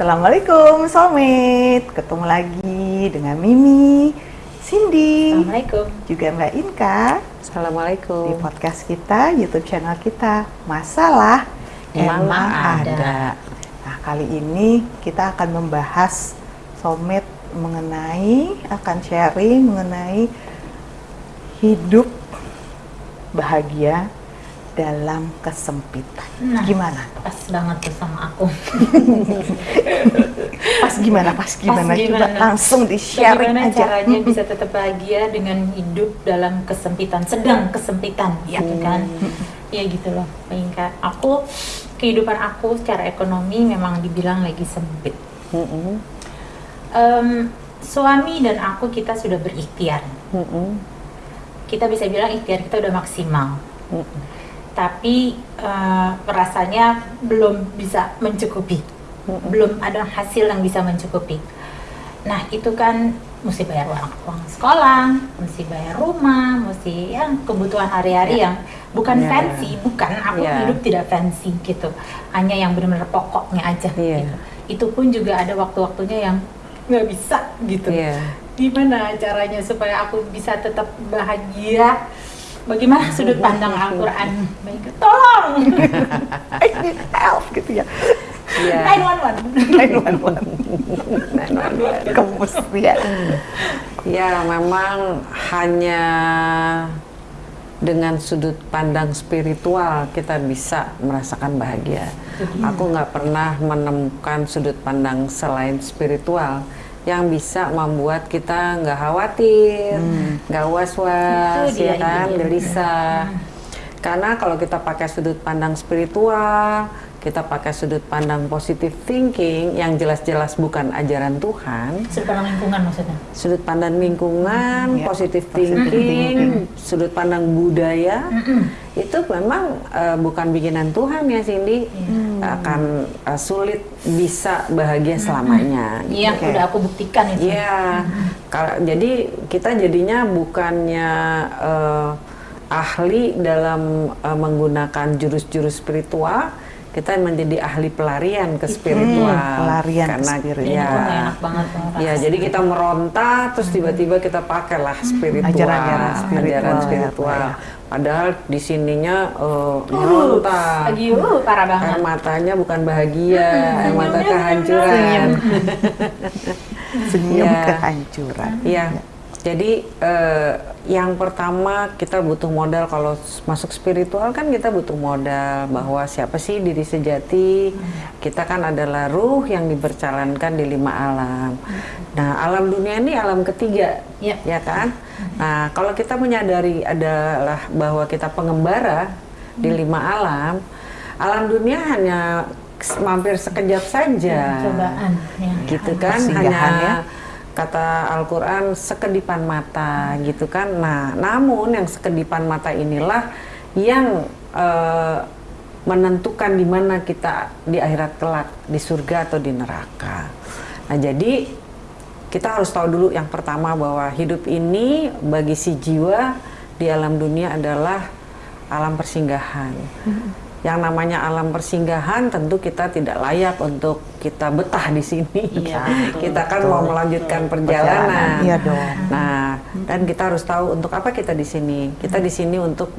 Assalamualaikum Soulmate Ketemu lagi dengan Mimi Cindy Assalamualaikum. Juga Mbak Inka Assalamualaikum. Di podcast kita, Youtube channel kita. Masalah Emang Emang ada. ada. Nah kali ini kita akan membahas Soulmate mengenai Akan sharing mengenai Hidup bahagia dalam kesempitan Nah. Gimana? Pas banget tuh sama aku. Pas gimana? Pas gimana? Coba gimana? langsung di Bagaimana aja. caranya bisa tetap bahagia dengan hidup dalam kesempitan, sedang kesempitan, Ya. gitu kan? Iya gitu loh, Inka. Aku kehidupan aku secara ekonomi memang dibilang lagi sempit. Mm-mm. Em, suami dan aku kita sudah berikhtiar. Mm-mm. Kita bisa bilang ikhtiar kita udah maksimal. Mm-mm. Tapi eh, rasanya belum bisa mencukupi, belum ada hasil yang bisa mencukupi. Nah itu kan mesti bayar uang, uang sekolah, mesti bayar rumah, mesti ya kebutuhan hari-hari yang bukan Ya. fancy, bukan aku Ya. hidup tidak fancy gitu, hanya yang benar-benar pokoknya aja. Iya. Gitu. Itu pun juga ada waktu-waktunya yang nggak bisa gitu Iya. gimana caranya supaya aku bisa tetap bahagia bagaimana sudut pandang Al-Quran? Baik tolong. I need help gitu ya. 911 Kemustian. Ya, memang hanya dengan sudut pandang spiritual kita bisa merasakan bahagia. Aku nggak pernah menemukan sudut pandang selain spiritual yang bisa membuat kita nggak khawatir, nggak was-was, Itu dia, ya kan, gelisah. Karena kalau kita pakai sudut pandang spiritual, kita pakai sudut pandang positive thinking yang jelas-jelas bukan ajaran Tuhan, sudut pandang lingkungan maksudnya? Sudut pandang lingkungan, Ya, positive positive thinking, sudut pandang budaya, itu memang eh, bukan bikinan Tuhan ya Cindy, akan eh, sulit bisa bahagia selamanya. gitu. yang Oke. udah aku buktikan itu Iya, kalau jadi kita jadinya bukannya eh, ahli dalam eh, menggunakan jurus-jurus spiritual, kita menjadi ahli pelarian ke spiritual. pelarian ke karena spiritual. Ya, nggak enak banget ya jadi kita meronta, terus tiba-tiba kita pakailah spiritual, Ajaran-ajaran spiritual, ajaran ya, spiritual. ya. Padahal di sininya eh, meronta. uh, parah banget Air matanya bukan bahagia, air mata kehancuran. Senyum Iya. kehancuran. Iya. Jadi eh, yang pertama kita butuh modal kalau masuk spiritual kan kita butuh modal bahwa siapa sih diri sejati kita kan adalah ruh yang diperjalankan di lima alam. Nah alam dunia ini alam ketiga, Iya. ya kan? Nah kalau kita menyadari adalah bahwa kita pengembara di lima alam, alam dunia hanya mampir sekejap saja cobaan ya. gitu kan Persinggahan hanya ya. Kata Al-Quran sekedipan mata gitu kan? Nah namun yang sekedipan mata inilah yang eh, menentukan di mana kita di akhirat kelak di surga atau di neraka. Nah jadi kita harus tahu dulu yang pertama bahwa hidup ini bagi si jiwa di alam dunia adalah alam persinggahan yang namanya alam persinggahan tentu kita tidak layak untuk kita betah di sini. Iya, betul. kita kan mau melanjutkan perjalanan. Iya dong. Nah, dan kita harus tahu untuk apa kita di sini. Kita di sini untuk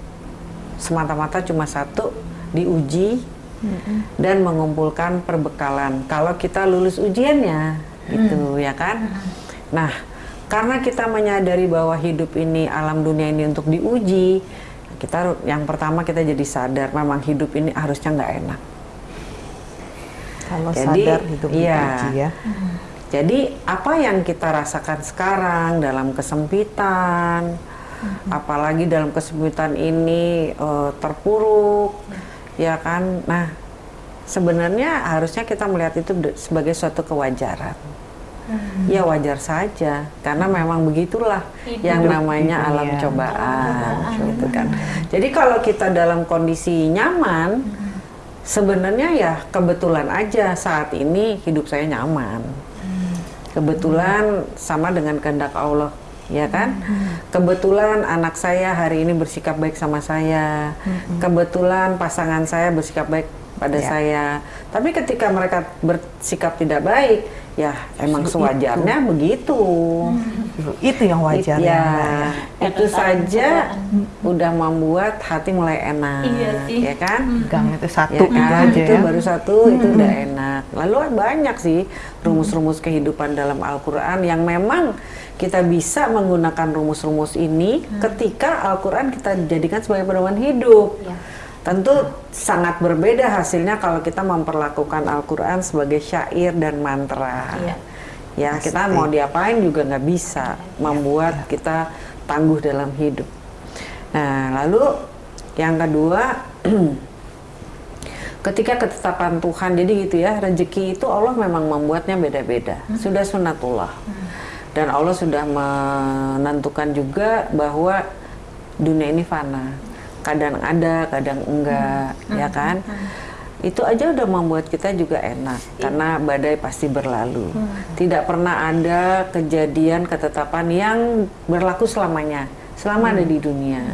semata-mata cuma satu diuji dan mengumpulkan perbekalan. Kalau kita lulus ujiannya, gitu ya kan? Nah, karena kita menyadari bahwa hidup ini alam dunia ini untuk diuji, kita yang pertama kita jadi sadar memang hidup ini harusnya nggak enak. Kalau Jadi, sadar hidup iya. ya. Jadi apa yang kita rasakan sekarang dalam kesempitan, apalagi dalam kesempitan ini eh, terpuruk, ya kan? Nah, sebenarnya harusnya kita melihat itu sebagai suatu kewajaran. Ya wajar saja, karena memang begitulah Hidup yang namanya alam dunia. cobaan, gitu kan. Jadi kalau kita dalam kondisi nyaman, sebenarnya ya kebetulan aja saat ini hidup saya nyaman. Kebetulan sama dengan kehendak Allah, ya kan? Kebetulan anak saya hari ini bersikap baik sama saya. Kebetulan pasangan saya bersikap baik pada Ya. saya. Tapi ketika mereka bersikap tidak baik, ya emang sewajarnya begitu. Itu yang wajar ya, ya, ya. itu saja catatan. udah membuat hati mulai enak, Iya sih. ya kan? Gang itu satu Ya itu kan? aja itu ya. baru satu itu udah enak. Lalu banyak sih rumus-rumus kehidupan dalam Al-Qur'an yang memang kita bisa menggunakan rumus-rumus ini ketika Al-Qur'an kita jadikan sebagai pedoman hidup. Iya. Tentu sangat berbeda hasilnya kalau kita memperlakukan Al-Qur'an sebagai syair dan mantra. Iya. Ya, kita mau diapain juga nggak bisa membuat kita tangguh dalam hidup. Nah, lalu yang kedua ketika ketetapan Tuhan jadi gitu ya rezeki itu Allah memang membuatnya beda-beda. Sudah sunatullah. Dan Allah sudah menentukan juga bahwa dunia ini fana kadang ada kadang enggak ya kan? Itu aja udah membuat kita juga enak karena badai pasti berlalu. Tidak pernah ada kejadian ketetapan yang berlaku selamanya selama ada di dunia.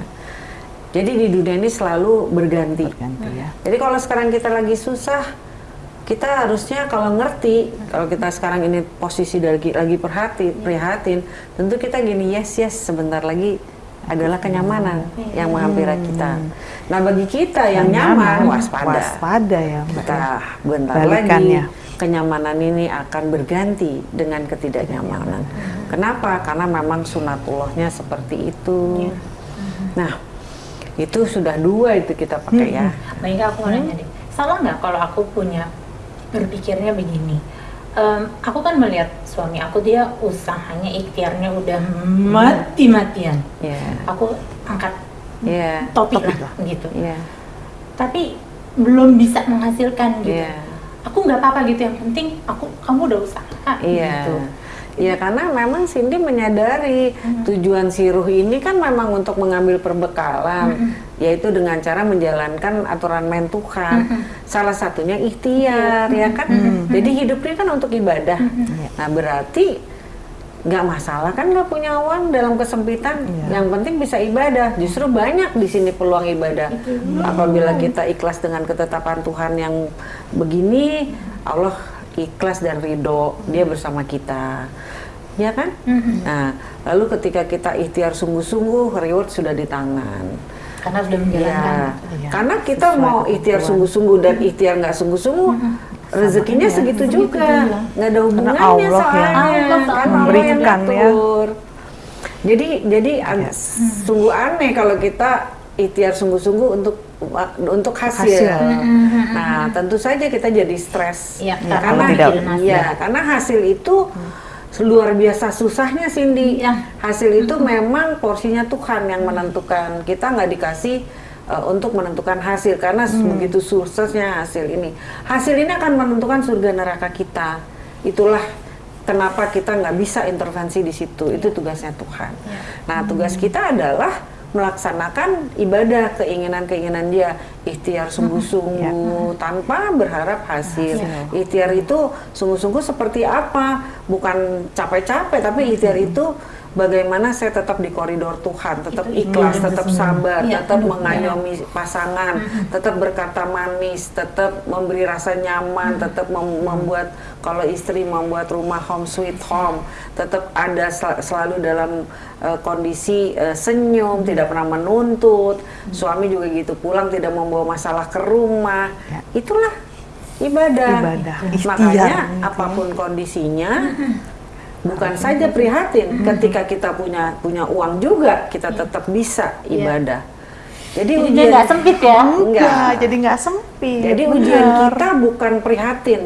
Jadi di dunia ini selalu berganti. Berganti ya. jadi kalau sekarang kita lagi susah, kita harusnya kalau ngerti, kalau kita sekarang ini posisi lagi lagi perhati, prihatin, tentu kita gini yes yes sebentar lagi adalah kenyamanan yang menghampiri kita. Nah bagi kita yang nyaman, waspada. Waspada ya. Kita bentar Balikannya. lagi kenyamanan ini akan berganti dengan ketidaknyamanan. Kenapa? Karena memang sunatullahnya seperti itu. Nah itu sudah dua itu kita pakai ya. Mbak Inga aku mau nanya deh, salah nggak kalau aku punya berpikirnya begini? Em, aku kan melihat suami aku dia usahanya ikhtiarnya udah mati-matian. Ya, Aku angkat ya, topik, Topik lah gitu. ya, Tapi belum bisa menghasilkan gitu. Iya. Aku nggak apa-apa gitu. Yang penting aku kamu udah usaha iya. gitu. Ya karena memang Cindy menyadari Hmm. tujuan si ruh ini kan memang untuk mengambil perbekalan, Hmm. Yaitu dengan cara menjalankan aturan main Tuhan. Hmm. Salah satunya ikhtiar, ya kan. Jadi hidup ini kan untuk ibadah. Hmm. Nah berarti nggak masalah kan nggak punya uang dalam kesempitan. Iya. Yang penting bisa ibadah. Justru banyak di sini peluang ibadah. Apabila kita ikhlas dengan ketetapan Tuhan yang begini, Allah ikhlas dan ridho, Dia bersama kita. Ya kan? Nah, lalu ketika kita ikhtiar sungguh-sungguh, reward sudah di tangan. Karena sudah menjalankan. Ya, Iya, karena kita sesuai mau ikhtiar sungguh-sungguh dan ikhtiar nggak sungguh-sungguh, rezekinya aja. segitu Segitu juga, nggak ada hubungannya Allah yang soalnya, Allah kan soalnya Allah yang memberikan ya. Jadi jadi Yes. sungguh aneh kalau kita ikhtiar sungguh-sungguh untuk untuk hasil. Hasil. Nah, tentu saja kita jadi stres. Iya, Ya, karena tidak- iya, karena hasil itu luar biasa susahnya Cindy. Iya. Hasil itu memang porsinya Tuhan yang menentukan. Kita nggak dikasih uh, untuk menentukan hasil karena begitu suksesnya hasil ini. Hasil ini akan menentukan surga neraka kita. Itulah kenapa kita nggak bisa intervensi di situ. Itu tugasnya Tuhan. Nah, tugas kita adalah melaksanakan ibadah keinginan-keinginan dia. Ikhtiar sungguh-sungguh tanpa berharap hasil. Ikhtiar itu sungguh-sungguh seperti apa? Bukan capek-capek tapi ikhtiar itu bagaimana saya tetap di koridor Tuhan tetap Itu ikhlas ikhlas tetap sabar Iya, tetap mengayomi pasangan tetap berkata manis tetap memberi rasa nyaman tetap mem- membuat kalau istri membuat rumah home sweet home tetap ada sel- selalu dalam uh, kondisi uh, senyum tidak pernah menuntut suami juga gitu pulang tidak membawa masalah ke rumah. Ya. itulah ibadah, Ibadah, makanya apa pun kondisinya bukan saja prihatin ketika kita punya punya uang juga kita tetap bisa Iya. ibadah jadi ujian nggak sempit ya. Enggak. Jadi nggak sempit. jadi benar. ujian kita bukan prihatin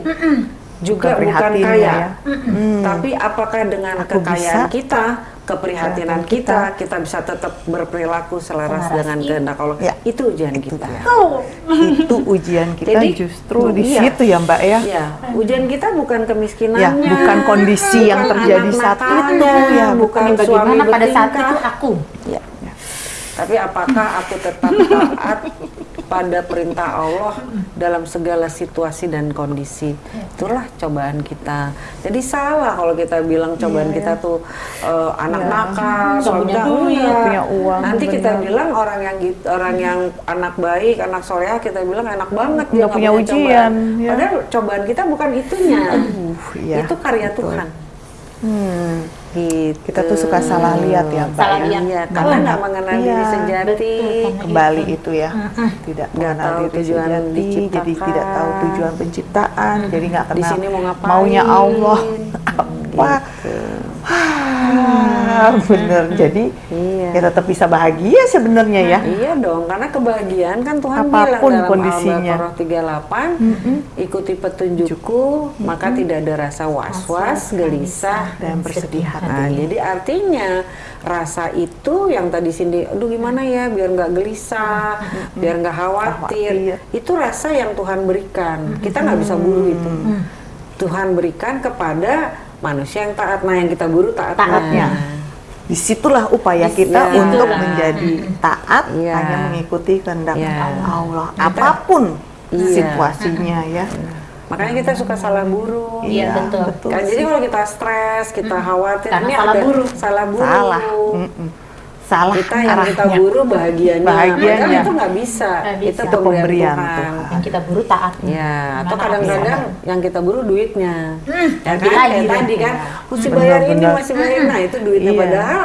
juga Bukan bukan prihatin kaya ya. Mm. tapi apakah dengan Aku kekayaan bisa, kita keprihatinan keprihatinan kita kita bisa tetap berperilaku selaras Selaras. dengan kehendak Allah Ya. itu ujian kita Tuh. itu ujian kita Jadi, justru di iya. situ ya Mbak ya. Ya, ujian kita bukan kemiskinannya, Ya, bukan kondisi yang bukan terjadi anak saat itu, ya, bukan Ini suami bagaimana pada saat itu aku Ya. Tapi apakah aku tetap taat pada perintah Allah dalam segala situasi dan kondisi. Itulah cobaan kita. Jadi salah kalau kita bilang cobaan Iya, kita iya. tuh eh, anak Iya. nakal, punya duit, punya uang, Nanti kita benar. bilang orang yang gitu, orang yang anak baik, anak soleh kita bilang enak banget dia Nggak punya cobaan. ujian, ya. Padahal cobaan kita bukan itunya. Aduh, iya, itu karya betul. Tuhan. Hmm, Gitu. kita tuh suka salah lihat ya, Mbak. Salah ya. lihat. Iya, Karena nggak mengenal iya, diri sejati. betul. Kembali itu ya, tidak Nggak mengenal diri tujuan sejati, jadi tidak tahu tujuan penciptaan, jadi nggak Di kenal sini mau ngapain? maunya Allah apa. Gitu. Ah, bener. Jadi Iya. ya tetap bisa bahagia sebenarnya ya. Iya dong, karena kebahagiaan kan Tuhan Apa pun bilang dalam kondisinya. Al-Baqarah 38, ikuti petunjukku, maka tidak ada rasa was-was, gelisah, Dan bersedih hati. Nah, jadi artinya rasa itu yang tadi Cindy, aduh gimana ya biar nggak gelisah, biar nggak khawatir. Khawatir. Itu rasa yang Tuhan berikan. Kita nggak bisa buru itu. Tuhan berikan kepada manusia yang taat. Nah, yang kita buru taatnya. Taatnya. Di situlah upaya kita Iya. untuk Itulah. menjadi taat Iya. hanya mengikuti kehendak Iya. Allah apa pun Iya. situasinya ya. Makanya kita suka salah buru. Iya, betul. Kan, jadi kalau kita stres, kita khawatir, Karena ini salah ada buru. salah buru. salah, Mm-mm. Salah Kita yang kita arahnya. buru bahagianya, Bahagianya. padahal itu nggak bisa. Nggak bisa. Itu Itu pemberian Tuhan. Tuhan. Yang kita buru taat. Ya, atau Mana kadang-kadang yang kita buru duitnya. ya kan? Kayak tadi kan, mesti Benar, bayar ini, masih bayar. Nah, itu duitnya. Iya. Padahal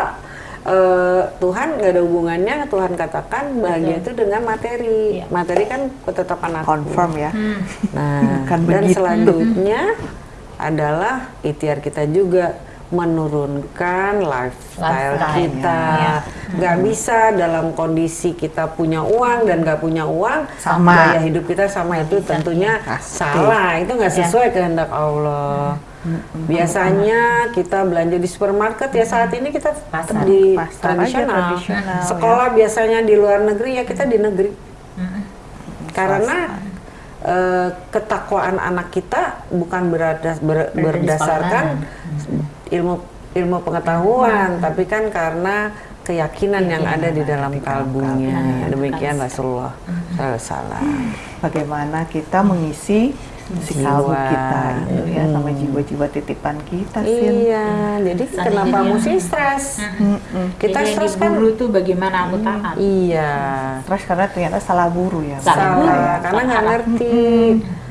eh, Tuhan nggak ada hubungannya. Tuhan katakan bahagia itu dengan materi. Iya. Materi kan ketetapan aku. confirm ya. Nah, Bukan dan begitu. selanjutnya adalah ikhtiar kita juga menurunkan lifestyle Lifestyle, kita. ya. Nggak bisa dalam kondisi kita punya uang dan nggak punya uang, Sama. gaya hidup kita sama itu tentunya Pasti. salah. Itu nggak Ya. sesuai kehendak Allah. Biasanya kita belanja di supermarket ya saat ini kita Pasar. di Pasar tradisional. tradisional, Sekolah biasanya di luar negeri ya kita di negeri. Karena eh, ketakwaan anak kita bukan berada- ber- berdasarkan ilmu ilmu pengetahuan, tapi kan karena keyakinan yang ada di dalam kalbunya. Demikian Rasulullah Salah. Bagaimana kita mengisi si kalbu kita itu ya sama jiwa-jiwa titipan kita sih. Iya, jadi kenapa jadinya- mesti stres? Kita Jadi stres kan? diburu tuh bagaimana aku taat. Iya, Stres karena ternyata salah buru ya. Salah salah karena nggak ngerti.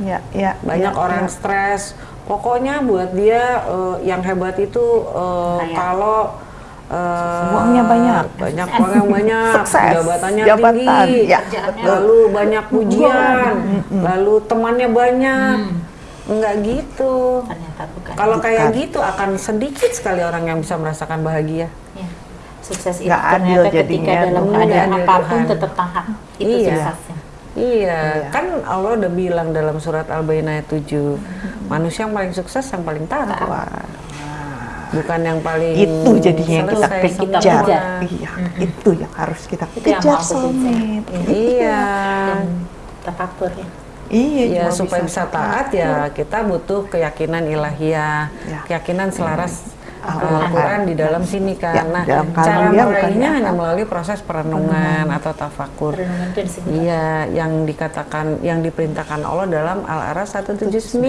Ya, ya, banyak ya, orang ya. stres pokoknya buat dia eh, yang hebat itu Kaya. kalau eh, Uangnya banyak. banyak uang yang banyak Sukses. jabatannya Jabatan. tinggi Ya, lalu banyak pujian lalu temannya banyak enggak gitu Ternyata bukan. kalau kayak gitu akan sedikit sekali orang yang bisa merasakan bahagia Ya. Sukses itu Nggak adil ternyata ketika jadinya, dalam keadaan apa pun Tuhan. tetap taat. Itu Iya. suksesnya. Iya, Iya. kan Allah udah bilang dalam surat Al-Baqarah ayat 7, manusia yang paling sukses yang paling taat. Wah, bukan yang paling itu jadinya yang kita kejar. kejar. Iya, itu yang harus kita Itu yang kejar soulmate. Iya. Dan tafakkur ya. Iya, Ya supaya bisa taat ya kita butuh keyakinan ilahiyah, Ya. keyakinan selaras Al-Quran. Al-Quran di dalam sini Ya, karena dalam cara dia meraihnya di hanya melalui proses perenungan atau tafakur. Iya, yang dikatakan yang diperintahkan Allah dalam Al-Araf 179.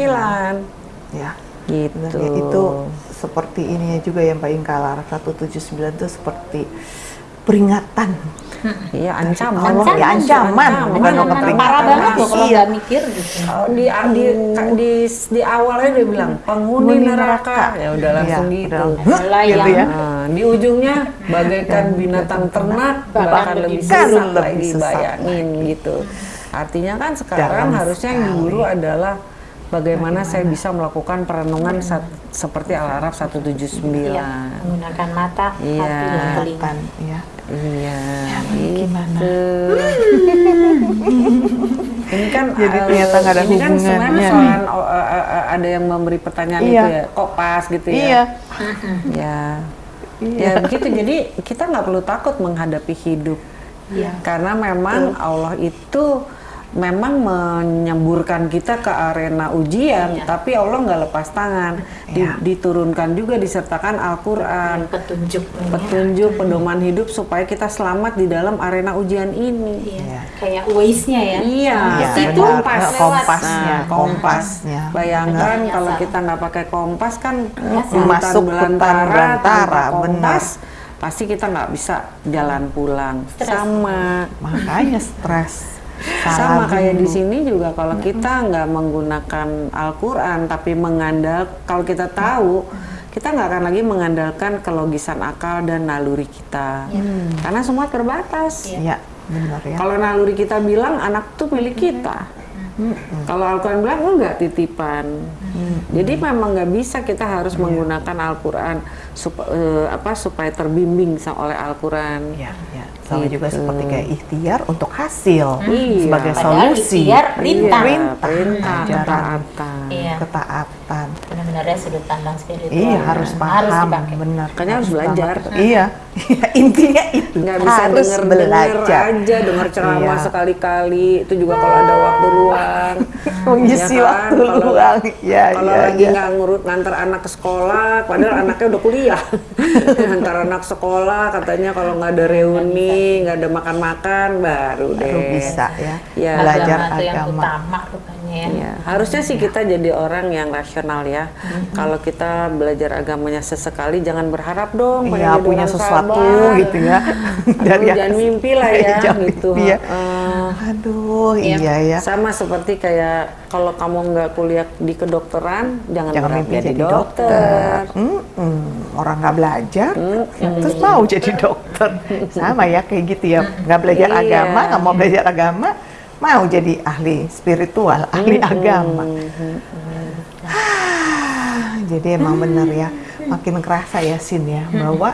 Ya, Gitu. sebenarnya itu seperti ininya juga ya Mbak Inka Lara 179 itu seperti peringatan Iya, ancaman. Allah ya ancaman, bukan Ancaman. peringatan parah banget loh kalau Iya. nggak mikir gitu. Oh, di, di, di, di awalnya dia bilang penghuni neraka. neraka. Ya udah langsung Iya, gitu. Mulai Gitu ya. Nah, di ujungnya bagaikan binatang ternak bahkan lebih sesat lagi bayangin gitu. Artinya kan sekarang harusnya yang diburu adalah bagaimana, saya bisa melakukan perenungan sat- seperti Al-Araf 179. Iya, menggunakan mata, Iya. hati, dan telinga. Kelihatan, ya. Iya. gimana? gitu. ini kan Jadi eh, ternyata nggak ada ini kan sebenarnya hubungannya soalan oh, eh, eh, eh, ada yang memberi pertanyaan Iya. itu ya, kok pas gitu ya. Iya. Ya. Ya begitu. Jadi kita nggak perlu takut menghadapi hidup. Iya. Karena memang Allah itu memang menyemburkan kita ke arena ujian, Iya. tapi Allah nggak lepas tangan. Di- Iya. diturunkan juga disertakan Al-Quran, petunjuk petunjuk pedoman hidup supaya kita selamat di dalam arena ujian ini. Iya. Iya. kayak Waze-nya ya Iya, Iya, itu kompas. Nah, kompasnya, Nah, kompas. kompasnya. Bayangkan Benar, kalau kita nggak pakai kompas kan hutan Masuk hutan belantara, tanpa benar. pasti kita nggak bisa jalan pulang. Stres. Sama. Makanya stres. Sama kayak di sini juga kalau kita nggak menggunakan Al-Quran tapi mengandal kalau kita tahu kita nggak akan lagi mengandalkan kelogisan akal dan naluri kita. Karena semua terbatas. Iya, benar ya. Kalau naluri kita bilang anak tuh milik kita. Kalau Al-Quran bilang enggak titipan. Jadi memang nggak bisa kita harus menggunakan Al-Quran sup- eh, apa supaya terbimbing oleh Al-Quran. Iya, iya. Sama juga Gitu. seperti kayak ikhtiar untuk hasil Iya. sebagai Padahal solusi. ikhtiar perintah. Perintah, perintah, ajaran, ketaatan. Iya. ketaatan. benar-benar ya sudut pandang spiritual Iya, harus harus paham, dipakai benar. Makanya harus belajar. banget. Iya, intinya itu. nggak bisa harus denger denger belajar. aja denger ceramah Iya. sekali-kali itu juga kalau ada waktu luang Mengisi Ya kan? waktu Kalau- luang. Ya, kalau ya, lagi ya. nggak ngurut ngantar anak ke sekolah padahal anaknya udah kuliah ngantar anak sekolah katanya kalau nggak ada reuni nggak ada makan-makan baru deh Baru bisa ya. Ya. Belajar agama itu yang agama. utama rupanya ya Iya, harusnya sih kita jadi orang yang rasional ya. Kalau kita belajar agamanya sesekali, jangan berharap dong Iya, jadi punya sesuatu sabar. gitu ya. Aduh, jangan mimpi lah ya, Jangan gitu. mimpi ya. Heeh. Aduh, Iya. iya ya. Sama seperti kayak kalau kamu nggak kuliah di kedokteran, jangan, Jangan mimpi jadi, jadi dokter. dokter. Mm-mm. Orang nggak belajar, terus mau jadi dokter. Sama ya kayak gitu ya. Nggak belajar Iya. agama, nggak mau belajar agama, mau jadi ahli spiritual, ahli agama. Ah, jadi emang benar ya, makin kerasa ya Sin ya bahwa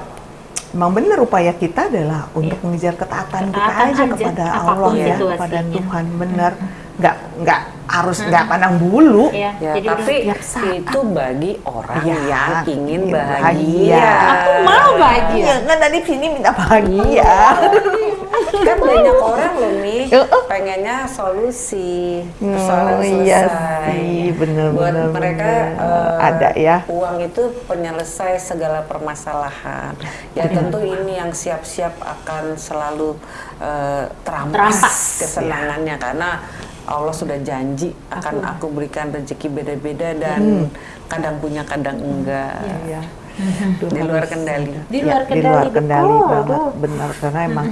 emang benar upaya kita adalah untuk mengejar ketaatan kita aja aja, kepada apa pun Allah ya, situasinya. kepada Tuhan benar. Nggak nggak harus nggak pandang bulu. Iya, Ya, jadi tapi itu bagi orang Iya, yang ingin bahagia. bahagia. Aku mau bahagia. Iya, kan tadi sini minta bahagia. kan banyak orang loh nih Heeh. pengennya solusi. Oh, persoalan iya selesai. sih, bener, buat bener, mereka bener. eh, Ada ya. uang itu penyelesai segala permasalahan. Ya tentu ini yang siap-siap akan selalu eh, terampas, Terampas. kesenangannya. Karena Allah sudah janji akan aku. berikan rezeki beda-beda dan kadang punya kadang enggak. Iya. di luar kendali. Di Ya, luar di luar kendali, kendali banget, benar karena emang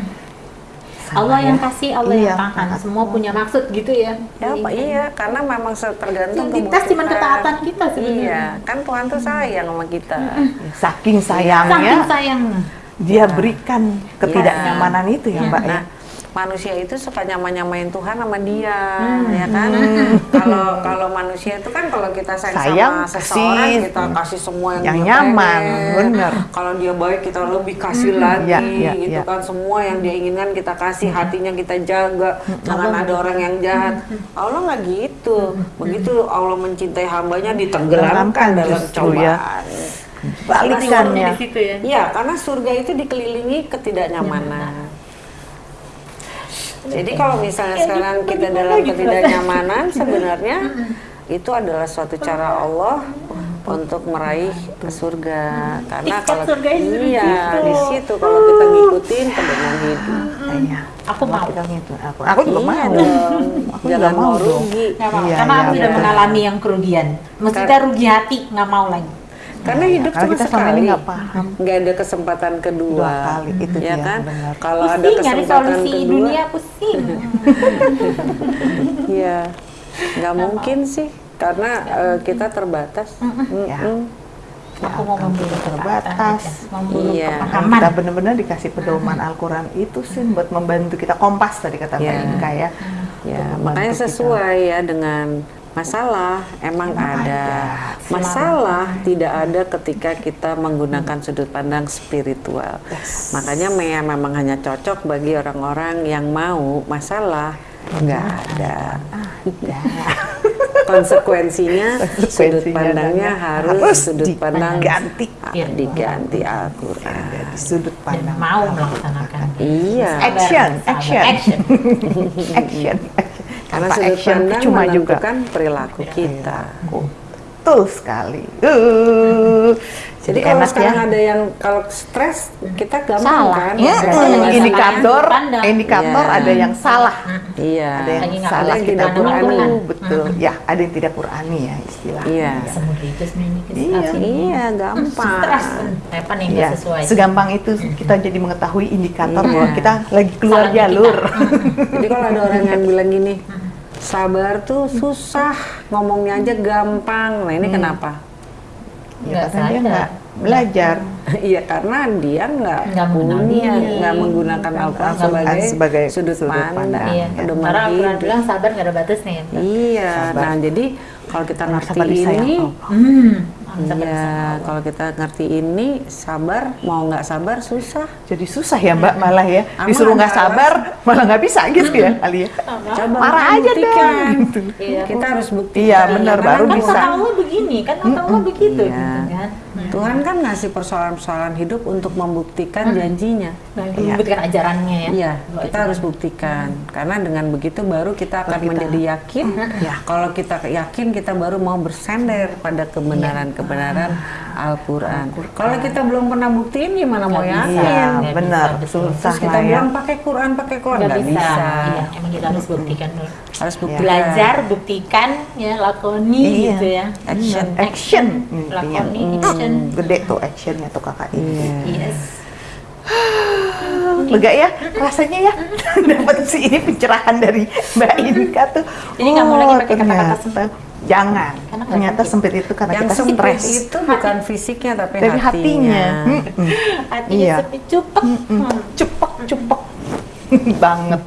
Allah yang ya. kasih, Allah Iya, yang tahan. tahan. Semua punya maksud gitu ya. Ya, Pak, iya, karena memang tergantung Yang dites cuma ketaatan kita sebenarnya. Iya, kan Tuhan tuh sayang sama kita. saking Saking sayangnya sayangnya. dia berikan ketidaknyamanan itu ya, Mbak ya. Nah, manusia itu suka nyaman-nyamain Tuhan sama dia, Hmm. ya kan? Kalau kalau manusia itu kan kalau kita sayang, Sayang, sama seseorang kasih kita kasih semua yang, yang dia nyaman, pengen. bener. Kalau dia baik kita lebih kasih lagi, Iya, iya, gitu iya. kan. Semua yang dia inginkan kita kasih, hatinya kita jaga. Jangan ada orang yang jahat. Allah nggak gitu. Begitu Allah mencintai hambanya ditenggelamkan dalam ya. cobaan. Balikannya. ya. Iya, karena surga itu dikelilingi ketidaknyamanan. Jadi kalau misalnya sekarang kita dalam ketidaknyamanan, sebenarnya itu adalah suatu cara Allah untuk meraih ke surga. Karena Tiket kalau surganya di iya situ. di situ kalau kita ngikutin pedoman hidup. Iya. Aku mau. Kita gitu. Aku, aku juga Iya mau. dong. Aku Jangan juga mau rugi. Nggak mau. Iya, Karena iya, aku sudah mengalami yang kerugian. Maksudnya rugi hati, nggak mau lagi. Karena Iya, hidup karena cuma sekali. nggak paham. Nggak ada kesempatan kedua. Dua kali, itu ya dia, kan? benar. Kalau ada Pusing nyari kesempatan solusi kedua, dunia pusing. Iya, nggak mungkin sih, karena eh, kita terbatas. Ya. Mm-mm. Aku mau memburu terbatas. Memburu Iya. Kita benar-benar dikasih pedoman Al-Quran itu sih buat membantu kita kompas tadi kata Mbak Iya. Inka ya. Ya, makanya membantu kita. sesuai ya dengan masalah emang ada. Masalah tidak ada ketika kita menggunakan sudut pandang spiritual. Makanya Mea memang hanya cocok bagi orang-orang yang mau masalah nggak ada. Konsekuensinya sudut pandangnya dan harus, harus sudut pandang diganti. Ah, diganti Al-Quran. Ada di sudut Dan pandang mau Al-Quran. melaksanakan. Iya. Action, action. action. action. Karena Tanpa sudut action pandang cuma juga. perilaku Iya. kita. Betul sekali. Uh, Jadi kalau sekarang ada yang kalau stres kita gampang Salah. kan? Iya, ada Ini indikator, pandang. indikator Iya. ada yang salah. Iya. Ada yang Lagi salah kita tidak Qurani, Qur'an. betul. Ya, ada yang tidak Qurani ya istilah. Iya. Semudah itu sebenarnya kita Iya. Iya, gampang. Stres apa nih Ya, sesuai. segampang itu kita jadi mengetahui indikator Iya. bahwa kita lagi keluar Salah jalur. Jadi kalau ada orang yang bilang gini, sabar tuh susah, ngomongnya aja gampang. Nah ini kenapa? Ya, Nggak karena dia nggak belajar Iya karena dia nggak punya, nggak menggunakan Al-Quran sebagai, sebagai sudut sudut pandang, pandang. Iya, pedoman karena Al-Quran bilang sabar nggak ada batasnya ya. Iya, Sabar. nah jadi kalau kita ngerti disayang ini. Hmm, sabar Iya, kalau kita ngerti ini sabar, mau nggak sabar susah. Jadi susah ya Mbak malah ya. Disuruh nggak sabar malah nggak bisa gitu ya kali ya. Coba Marah kita aja buktikan. deh. Gitu. Iya. Kita harus buktikan. Iya, benar, baru kan bisa. Kata Allah begini kan kata Allah begitu Iya. gitu kan. Tuhan kan ngasih persoalan-persoalan hidup untuk membuktikan janjinya. Nah, Iya. membuktikan ajarannya ya. Iya, kita itu harus buktikan. Karena dengan begitu baru kita akan kita- menjadi yakin. Ya. Kalau kita yakin, kita baru mau bersender pada kebenaran-kebenaran Al-Quran. Kalau kita belum pernah buktiin, gimana mau yakin? Iya, benar. bisa, betul. Susah Terus kita ya. bilang pakai Quran, pakai Quran nggak bisa. bisa. Iya, emang kita harus buktikan dulu. Harus buktikan. Belajar, buktikan, ya lakoni Iya. gitu ya. Action. Action intinya. Lakoni, Hmm, action. Gede tuh actionnya tuh kakak ini. Iya. Yes. Lega ya rasanya ya dapat sih ini pencerahan dari Mbak Inka tuh. Jadi nggak mau lagi pakai kata-kata. Jangan. Karena Ternyata sempit. sempit itu karena Yang kita sempit stres. itu bukan fisiknya tapi Dari hatinya. hatinya. Hatinya Iya. sepi cupek. Hmm. Cepek cepek banget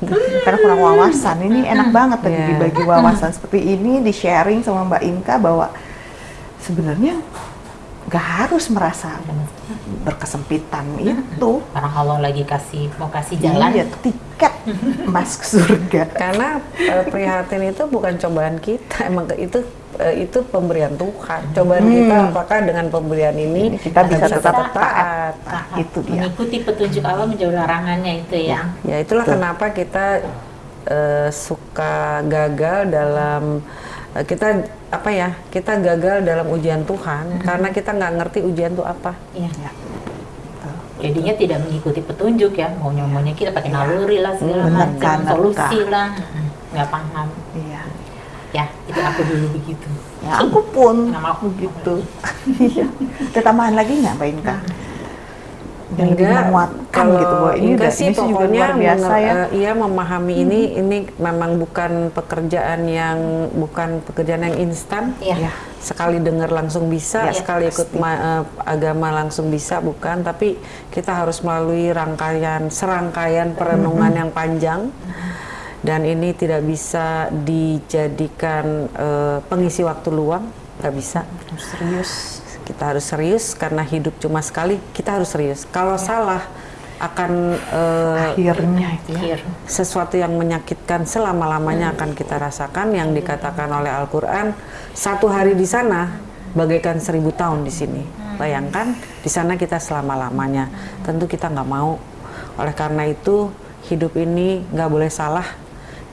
karena kurang wawasan ini enak banget tadi Iya. dibagi wawasan seperti ini di sharing sama Mbak Inka bahwa sebenarnya nggak harus merasa berkesempitan itu Orang Allah lagi kasih mau kasih jalan. iya tiket emas ke surga Karena eh, prihatin itu bukan cobaan kita, emang itu eh, itu pemberian Tuhan. Cobaan Hmm. kita apakah dengan pemberian ini Kita bisa tetap taat. taat. Nah, itu dia. Mengikuti petunjuk Allah menjauhi larangannya itu ya. Ya itulah Betul. kenapa kita eh, suka gagal dalam eh, kita apa ya? Kita gagal dalam ujian Tuhan karena kita nggak ngerti ujian itu apa. Iya. Ya. Jadinya tidak mengikuti petunjuk ya, maunya maunya kita pakai naluri lah segala macam, solusi lah, Mm-mm. nggak paham. iya Ya, itu aku dulu begitu. ya aku pun mau. begitu iya ada tambahan lagi nggak Mbak Inka yang lebih menguatkan kalau gitu bahwa ini enggak udah sih ini juga pokoknya luar biasa ya. iya memahami ini ini memang bukan pekerjaan yang bukan pekerjaan yang instan. Iya. Ya. sekali dengar langsung bisa Ya, sekali ikut ma- eh, agama langsung bisa bukan. Tapi kita harus melalui rangkaian serangkaian perenungan yang panjang. Dan ini tidak bisa dijadikan eh, pengisi waktu luang. Nggak bisa. Serius kita harus serius karena hidup cuma sekali kita harus serius. Kalau salah akan eh, akhirnya. itu ya sesuatu yang menyakitkan selama-lamanya akan kita rasakan yang dikatakan oleh Al-Quran satu hari di sana bagaikan seribu tahun di sini. Bayangkan di sana kita selama-lamanya. Tentu kita nggak mau. Oleh karena itu hidup ini nggak boleh salah.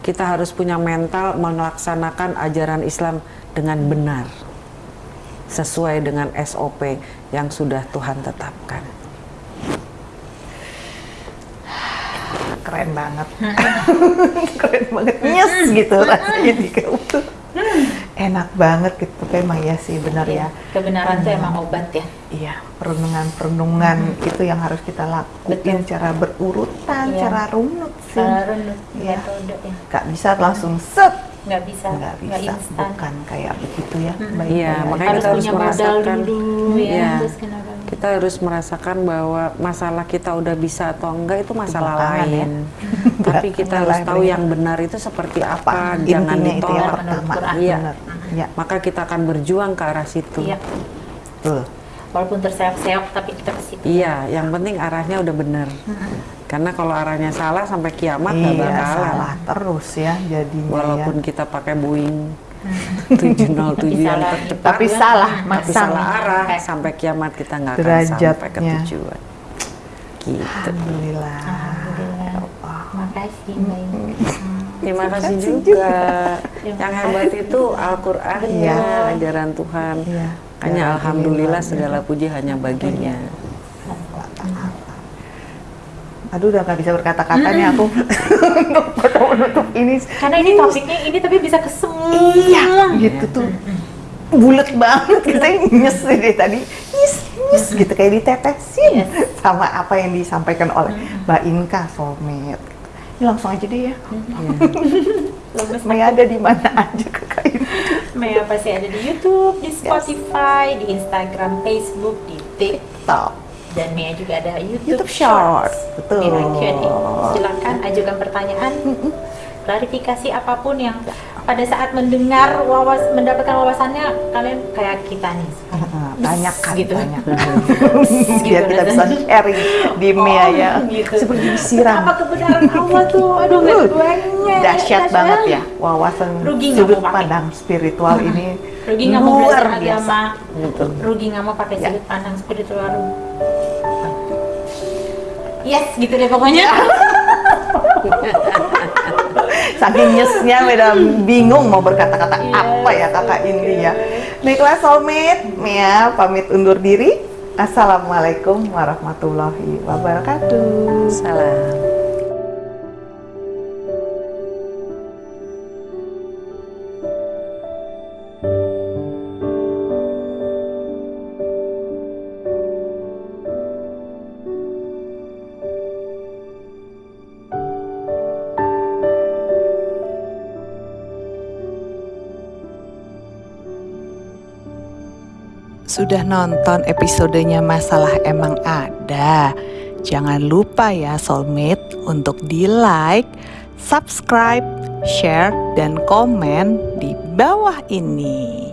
Kita harus punya mental melaksanakan ajaran Islam dengan benar sesuai dengan SOP yang sudah Tuhan tetapkan. keren banget keren banget nyes gitu rasanya di kamu tuh enak banget gitu tapi emang ya sih benar Iya, ya Kebenaran itu emang obat ya. Iya, perenungan-perenungan itu yang harus kita lakukan Betul. cara berurutan, Iya. cara runut sih. Cara runut, Iya. metode ya. Gak bisa langsung set, Nggak bisa, nggak bisa, instan. bukan kayak begitu ya. Iya, makanya Harus kita harus merasakan. dulu ya. Iya. Terus kenapa? Kita harus merasakan bahwa masalah kita udah bisa atau enggak itu masalah belakangan ya. lain. Tapi kita harus tahu ya. yang benar itu seperti apa, apa? jangan Intinya itu ya ditolak. Iya. Benar. Ya, Maka kita akan berjuang ke arah situ. Iya. betul. Walaupun terseok-seok tapi kita ke situ. Iya, yang penting arahnya udah benar. Karena kalau arahnya salah sampai kiamat nggak Iya, bakalan. salah terus ya jadinya Walaupun ya. kita pakai Boeing 707 yang tercepat, Tapi salah tapi masang. salah arah Sampai. sampai kiamat kita nggak akan sampai ke tujuan. Gitu. Alhamdulillah. Alhamdulillah. Ya Allah. Terima kasih Mbak Inka. Terima kasih kasih juga. Terima Yang hebat itu Al-Qur'annya, Iya. ajaran Tuhan. Iya. Hanya Ya, alhamdulillah ini segala puji hanya baginya. Aduh udah nggak bisa berkata-kata nih aku. Untuk menutup ini. Karena ini topiknya ini tapi bisa ke semua. Iya, gitu tuh. Bulat banget kita nyes deh tadi. Nyes nyes gitu kayak ditetesin sama apa yang disampaikan oleh Mbak Inka soulmate ini langsung aja deh ya. Maya ada di mana aja kakak ini Maya pasti ada di YouTube, di Spotify, di Instagram, Facebook, di TikTok. Dan Maya juga ada YouTube, YouTube Shorts, betul. Q&A. Silakan ajukan pertanyaan, klarifikasi apa pun yang pada saat mendengar wawas mendapatkan wawasannya kalian kayak kita nih. Banyak kan gitu. banyak Gitu biar kita bisa sharing di Mia ya gitu. seperti disiram Apa kebenaran Allah tuh? Aduh, Uh, banyak. dahsyat banget ya wawasan Rugi sudut pandang spiritual ini Rugi nggak mau belajar biasa agama. Betul. Rugi nggak mau pakai Ya. sudut pandang spiritual. Yes, gitu deh pokoknya. saking nyesnya beda bingung mau berkata-kata Iya. apa ya kakak ini ya baiklah soulmate Mia pamit undur diri Assalamualaikum warahmatullahi wabarakatuh Salam. Sudah nonton episodenya Masalah Emang Ada? Jangan lupa ya soulmate untuk di like, subscribe, share, dan komen di bawah ini.